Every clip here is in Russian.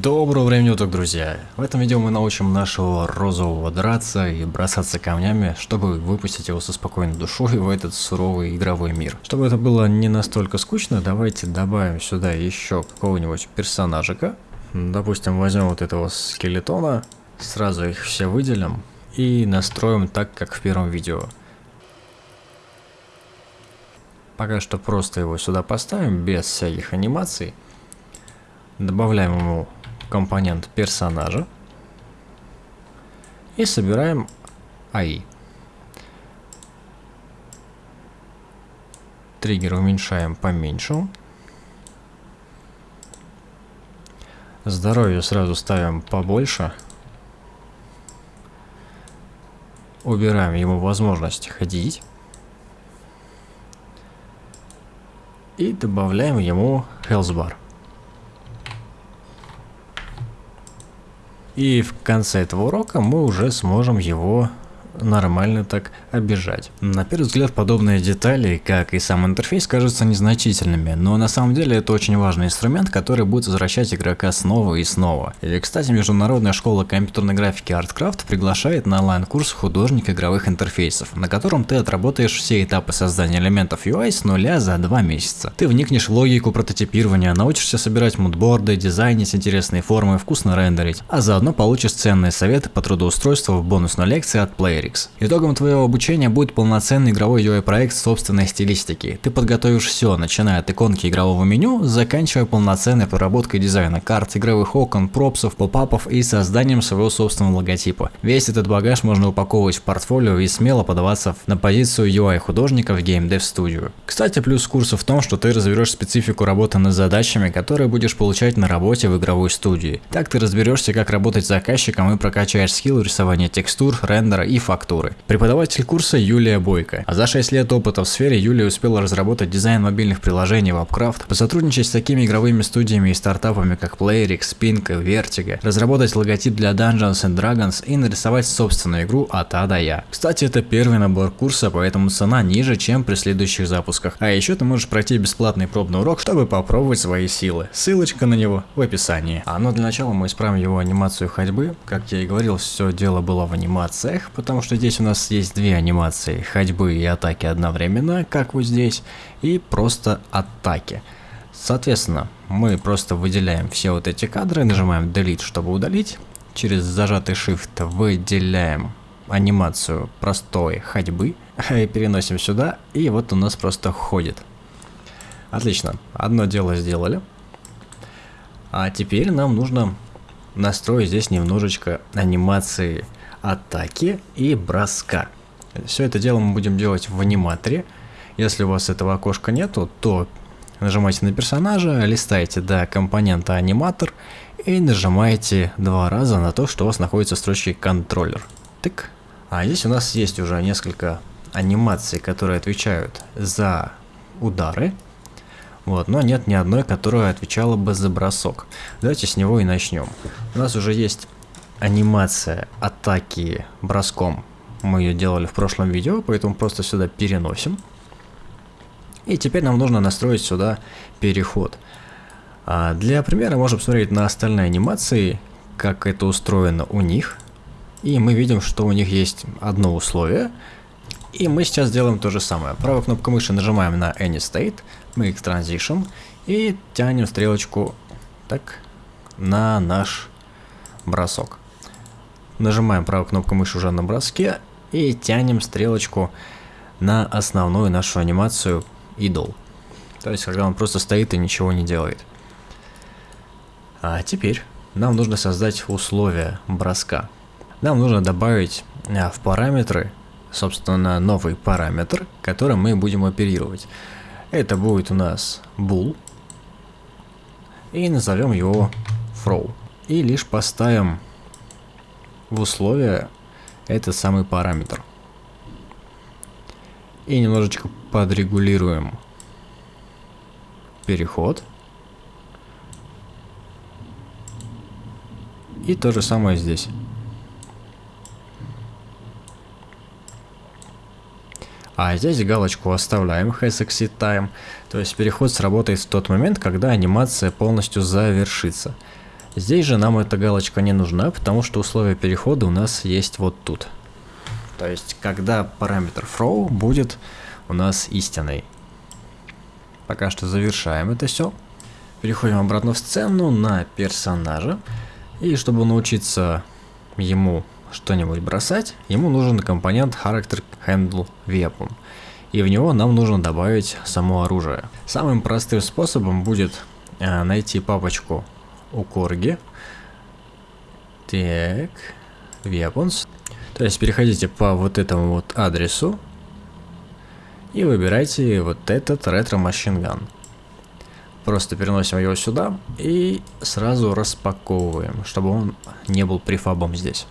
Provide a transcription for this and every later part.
Доброго времени уток, друзья! В этом видео мы научим нашего розового драться и бросаться камнями, чтобы выпустить его со спокойной душой в этот суровый игровой мир. Чтобы это было не настолько скучно, давайте добавим сюда еще какого-нибудь персонажика. Допустим, возьмем вот этого скелетона, сразу их все выделим и настроим так, как в первом видео. Пока что просто его сюда поставим, без всяких анимаций. Добавляем ему компонент персонажа и собираем AI. Триггер уменьшаем поменьше. Здоровье сразу ставим побольше. Убираем ему возможность ходить. И добавляем ему health bar. И в конце этого урока мы уже сможем его нормально так обижать. На первый взгляд подобные детали, как и сам интерфейс, кажутся незначительными, но на самом деле это очень важный инструмент, который будет возвращать игрока снова и снова. И кстати, Международная школа компьютерной графики ArtCraft приглашает на онлайн-курс художник игровых интерфейсов, на котором ты отработаешь все этапы создания элементов UI с нуля за два месяца. Ты вникнешь в логику прототипирования, научишься собирать мудборды, дизайнить интересные формы, вкусно рендерить, а заодно получишь ценные советы по трудоустройству в бонусной лекции от Player Matrix. Итогом твоего обучения будет полноценный игровой UI-проект собственной стилистики. Ты подготовишь все, начиная от иконки игрового меню, заканчивая полноценной проработкой дизайна карт, игровых окон, пропсов, попапов и созданием своего собственного логотипа. Весь этот багаж можно упаковывать в портфолио и смело подаваться на позицию UI-художника в Game Dev Studio. Кстати, плюс курса в том, что ты разберешь специфику работы над задачами, которые будешь получать на работе в игровой студии. Так ты разберешься, как работать с заказчиком и прокачаешь скилл рисования текстур, рендера и фактуры фактуры. Преподаватель курса Юлия Бойко. А за 6 лет опыта в сфере Юлия успела разработать дизайн мобильных приложений в Upcraft, посотрудничать с такими игровыми студиями и стартапами, как Playrix, Pink, Vertigo, разработать логотип для Dungeons and Dragons и нарисовать собственную игру от А до Я. Кстати, это первый набор курса, поэтому цена ниже, чем при следующих запусках. А еще ты можешь пройти бесплатный пробный урок, чтобы попробовать свои силы. Ссылочка на него в описании. А но ну, для начала мы исправим его анимацию ходьбы. Как я и говорил, все дело было в анимациях, потому что что здесь у нас есть две анимации, ходьбы и атаки одновременно, как вот здесь, и просто атаки. Соответственно, мы просто выделяем все вот эти кадры, нажимаем Delete, чтобы удалить. Через зажатый Shift выделяем анимацию простой ходьбы, и переносим сюда, и вот у нас просто ходит. Отлично, одно дело сделали. А теперь нам нужно настроить здесь немножечко анимации атаки и броска. Все это дело мы будем делать в аниматоре. Если у вас этого окошка нету, то нажимаете на персонажа, листаете до компонента аниматор и нажимаете два раза на то, что у вас находится в строчке контроллер. Тык. А здесь у нас есть уже несколько анимаций, которые отвечают за удары. Вот, но нет ни одной, которая отвечала бы за бросок. Давайте с него и начнем. У нас уже есть анимация атаки броском. Мы ее делали в прошлом видео, поэтому просто сюда переносим. И теперь нам нужно настроить сюда переход. А для примера можем посмотреть на остальные анимации, как это устроено у них. И мы видим, что у них есть одно условие. И мы сейчас сделаем то же самое. Правой кнопкой мыши нажимаем на Any State, Make Transition и тянем стрелочку так на наш бросок. Нажимаем правую кнопку мыши уже на броске и тянем стрелочку на основную нашу анимацию идол. То есть, когда он просто стоит и ничего не делает. А теперь нам нужно создать условия броска. Нам нужно добавить а, в параметры, собственно, новый параметр, которым мы будем оперировать. Это будет у нас bool. И назовем его throw. И лишь поставим в условия этот самый параметр. И немножечко подрегулируем переход. И то же самое здесь. А здесь галочку оставляем Has Exit Time, то есть переход сработает в тот момент, когда анимация полностью завершится. Здесь же нам эта галочка не нужна, потому что условие перехода у нас есть вот тут. То есть, когда параметр throw будет у нас истинный. Пока что завершаем это все. Переходим обратно в сцену на персонажа. И чтобы научиться ему что-нибудь бросать, ему нужен компонент Character Handle Weapon. И в него нам нужно добавить само оружие. Самым простым способом будет э, найти папочку у Корги. Так, Weapons. То есть переходите по вот этому вот адресу и выбирайте вот этот ретро Gun. Просто переносим его сюда и сразу распаковываем, чтобы он не был префабом здесь.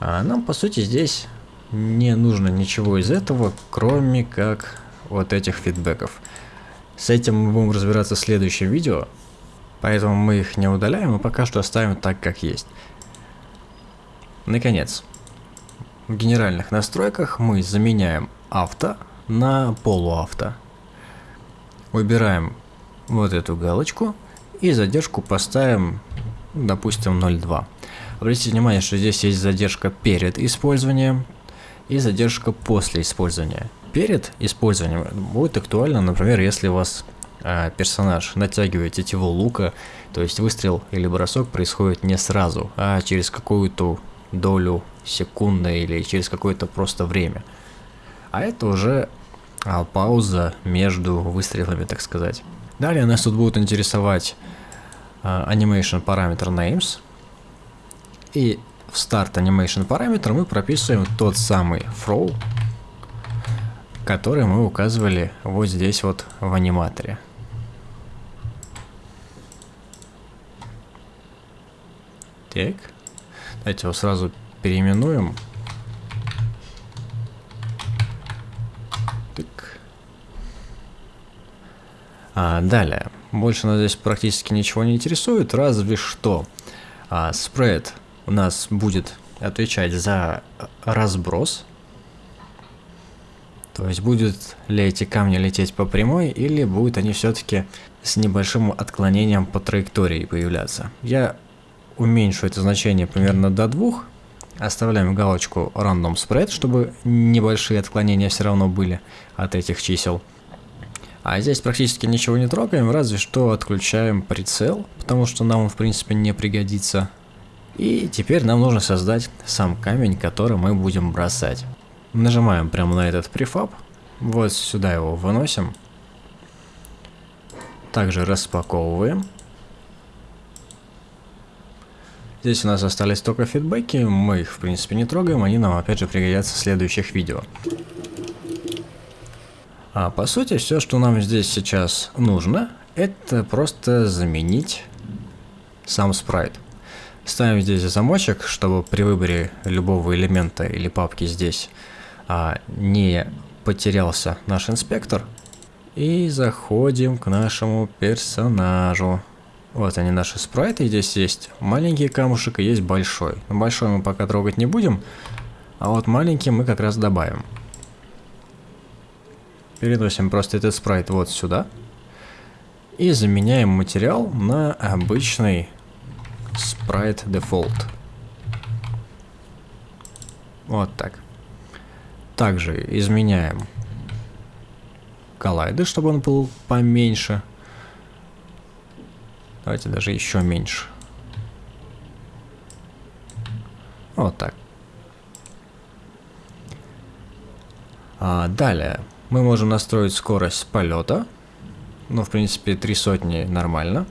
А нам по сути здесь не нужно ничего из этого, кроме как вот этих фидбэков. С этим мы будем разбираться в следующем видео, поэтому мы их не удаляем и пока что оставим так, как есть. Наконец, в генеральных настройках мы заменяем авто на полуавто. Выбираем вот эту галочку и задержку поставим, допустим, 0.2. Обратите внимание, что здесь есть задержка перед использованием и задержка после использования. Перед использованием будет актуально, например, если у вас э, персонаж натягивает тетиву лука, то есть выстрел или бросок происходит не сразу, а через какую-то долю секунды или через какое-то просто время. А это уже а, пауза между выстрелами, так сказать. Далее нас тут будут интересовать а, animation параметр names. И в start animation параметр мы прописываем тот самый throw, который мы указывали вот здесь вот в аниматоре. Так. Давайте его сразу переименуем. Так. А, далее. Больше нас здесь практически ничего не интересует, разве что а, спред у нас будет отвечать за разброс. То есть будут ли эти камни лететь по прямой, или будут они все-таки с небольшим отклонением по траектории появляться. Я уменьшу это значение примерно до двух. Оставляем галочку Random Spread, чтобы небольшие отклонения все равно были от этих чисел. А здесь практически ничего не трогаем, разве что отключаем прицел, потому что нам он в принципе не пригодится. И теперь нам нужно создать сам камень, который мы будем бросать. Нажимаем прямо на этот префаб, вот сюда его выносим. Также распаковываем. Здесь у нас остались только фидбэки, мы их в принципе не трогаем, они нам опять же пригодятся в следующих видео. А по сути все, что нам здесь сейчас нужно, это просто заменить сам спрайт. Ставим здесь замочек, чтобы при выборе любого элемента или папки здесь а, не потерялся наш инспектор. И заходим к нашему персонажу. Вот они наши спрайты, здесь есть маленький камушек и есть большой. Большой мы пока трогать не будем, а вот маленький мы как раз добавим. Переносим просто этот спрайт вот сюда. И заменяем материал на обычный спрайт дефолт. Вот так. Также изменяем коллайды, чтобы он был поменьше. Давайте даже еще меньше. Вот так. А, далее мы можем настроить скорость полета. Ну, в принципе, три сотни нормально.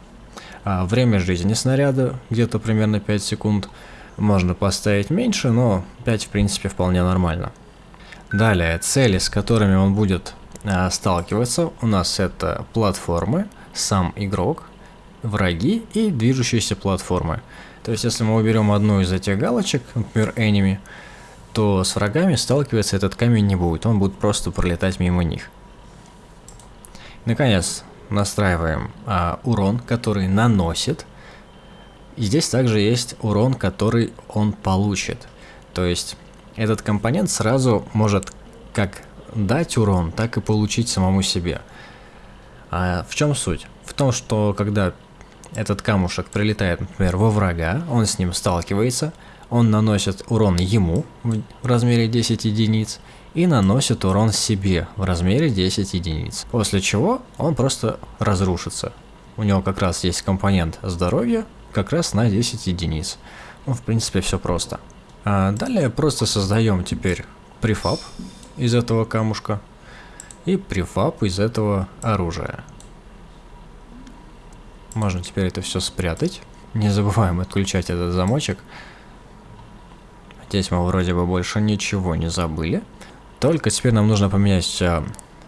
А, время жизни снаряда где-то примерно 5 секунд. Можно поставить меньше, но 5 в принципе вполне нормально. Далее, цели, с которыми он будет а, сталкиваться, у нас это платформы, сам игрок, враги и движущиеся платформы. То есть, если мы уберем одну из этих галочек, например, enemy, то с врагами сталкиваться этот камень не будет, он будет просто пролетать мимо них. Наконец, настраиваем а, урон, который наносит. И здесь также есть урон, который он получит. То есть, этот компонент сразу может как дать урон, так и получить самому себе. А в чем суть? в том, что когда этот камушек прилетает, например, во врага, он с ним сталкивается, он наносит урон ему в размере 10 единиц и наносит урон себе в размере 10 единиц. После чего он просто разрушится. У него как раз есть компонент здоровья, как раз на 10 единиц. Ну, в принципе, все просто. А далее просто создаем теперь префаб из этого камушка и префаб из этого оружия. Можно теперь это все спрятать. Не забываем отключать этот замочек. Здесь мы вроде бы больше ничего не забыли. Только теперь нам нужно поменять а,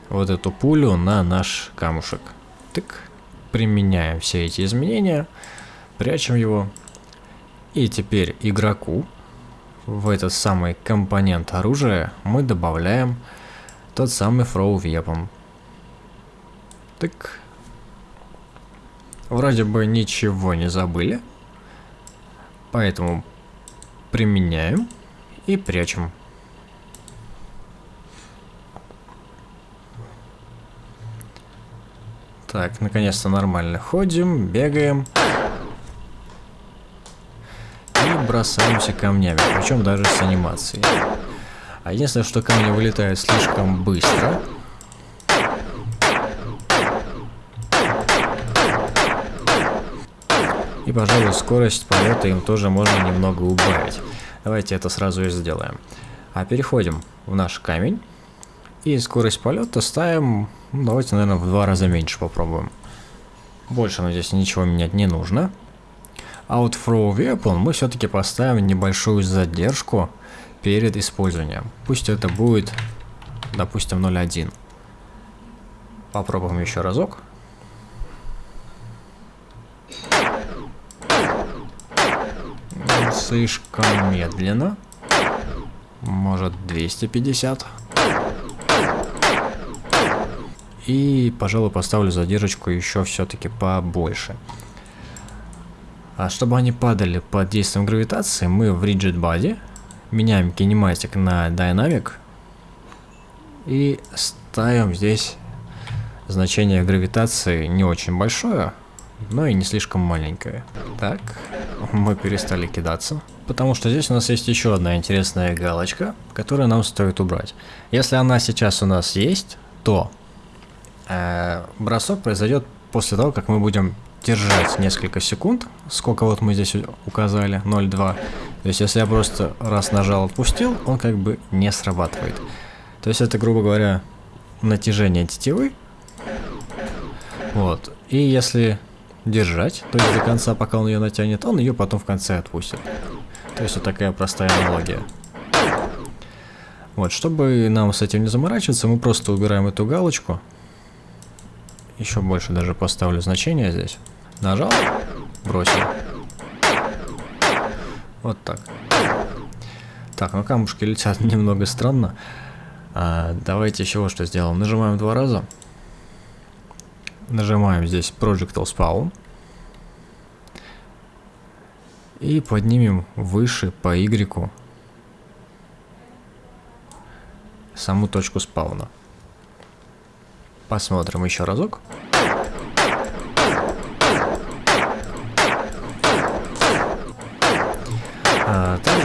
вот эту пулю на наш камушек. Тык. Применяем все эти изменения. Прячем его. И теперь игроку в этот самый компонент оружия мы добавляем тот самый throw weapon. Так. Вроде бы ничего не забыли. Поэтому применяем и прячем. Так, наконец-то нормально ходим, бегаем. Бросаемся камнями, причем даже с анимацией. А единственное, что камни вылетают слишком быстро. И, пожалуй, скорость полета им тоже можно немного убавить. Давайте это сразу и сделаем. А переходим в наш камень. И скорость полета ставим, ну, давайте, наверное, в два раза меньше попробуем. Больше нам здесь ничего менять не нужно. А вот Throw Weapon мы все-таки поставим небольшую задержку перед использованием. Пусть это будет, допустим, 0.1. Попробуем еще разок. Слишком медленно. Может 250. И, пожалуй, поставлю задержку еще все-таки побольше. А чтобы они падали под действием гравитации, мы в Rigid Body меняем кинематик на Dynamic и ставим здесь значение гравитации не очень большое, но и не слишком маленькое. Так, мы перестали кидаться. Потому что здесь у нас есть еще одна интересная галочка, которую нам стоит убрать. Если она сейчас у нас есть, то э, бросок произойдет после того, как мы будем держать несколько секунд. Сколько вот мы здесь указали, 0,2. То есть если я просто раз нажал, отпустил, он как бы не срабатывает. То есть это, грубо говоря, натяжение тетивы. Вот. И если держать, то есть до конца, пока он ее натянет, он ее потом в конце отпустит. То есть вот такая простая аналогия. Вот, чтобы нам с этим не заморачиваться, мы просто убираем эту галочку. Еще больше даже поставлю значение здесь. Нажал, бросил. Вот так. Так, ну камушки летят немного странно. А, давайте еще вот что сделаем. Нажимаем два раза. Нажимаем здесь Projectile Spawn. И поднимем выше по Y саму точку спауна. Посмотрим еще разок.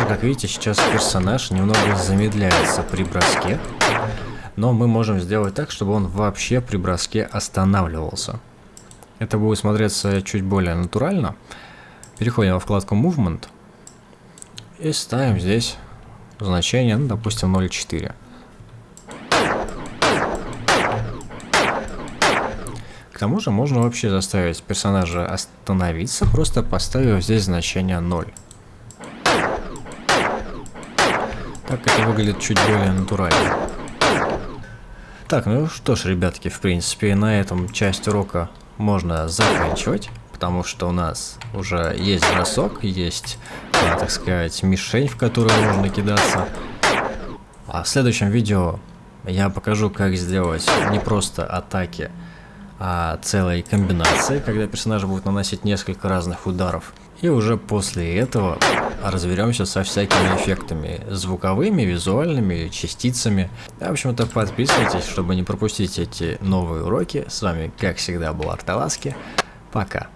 Как видите, сейчас персонаж немного замедляется при броске. Но мы можем сделать так, чтобы он вообще при броске останавливался. Это будет смотреться чуть более натурально. Переходим во вкладку Movement и ставим здесь значение, ну, допустим, 0.4. К тому же можно вообще заставить персонажа остановиться, просто поставив здесь значение 0. Так это выглядит чуть более натурально. Так, ну что ж, ребятки, в принципе, на этом часть урока можно заканчивать потому что у нас уже есть бросок, есть, так сказать, мишень, в которую можно кидаться. А в следующем видео я покажу, как сделать не просто атаки, а целой комбинации, когда персонаж будет наносить несколько разных ударов. И уже после этого разберемся со всякими эффектами, звуковыми, визуальными, частицами. В общем-то, подписывайтесь, чтобы не пропустить эти новые уроки. С вами, как всегда, был Арталаски. Пока.